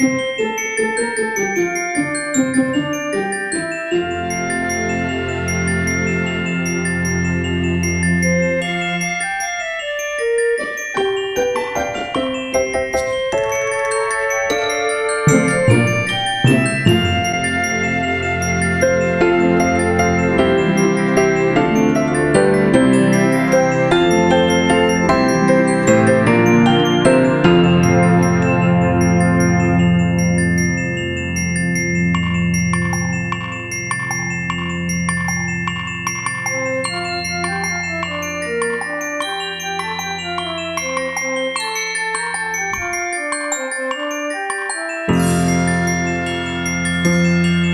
Música Música